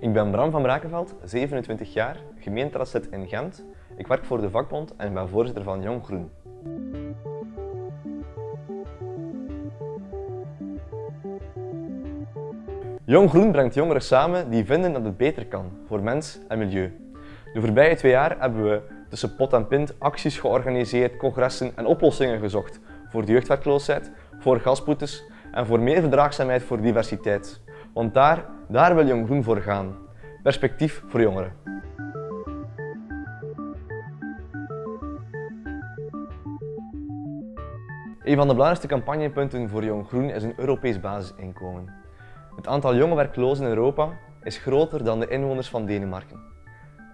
Ik ben Bram van Brakenveld, 27 jaar, gemeenteraadslid in Gent. Ik werk voor de vakbond en ben voorzitter van Jong Groen. Jong Groen brengt jongeren samen die vinden dat het beter kan voor mens en milieu. De voorbije twee jaar hebben we tussen pot en pint acties georganiseerd, congressen en oplossingen gezocht voor de jeugdwerkloosheid, voor gasboetes en voor meer verdraagzaamheid voor diversiteit. Want daar, daar wil Jong Groen voor gaan. Perspectief voor jongeren. Een van de belangrijkste campagnepunten voor Jong Groen is een Europees basisinkomen. Het aantal jonge werklozen in Europa is groter dan de inwoners van Denemarken.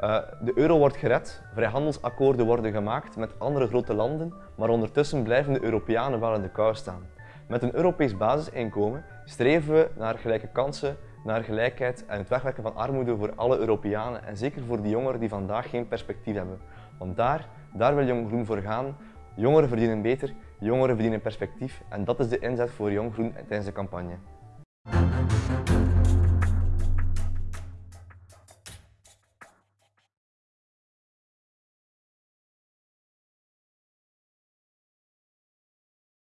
Uh, de euro wordt gered, vrijhandelsakkoorden worden gemaakt met andere grote landen, maar ondertussen blijven de Europeanen wel in de kou staan. Met een Europees basisinkomen streven we naar gelijke kansen, naar gelijkheid en het wegwerken van armoede voor alle Europeanen en zeker voor die jongeren die vandaag geen perspectief hebben. Want daar, daar wil Jong Groen voor gaan. Jongeren verdienen beter, jongeren verdienen perspectief en dat is de inzet voor Jong Groen tijdens de campagne.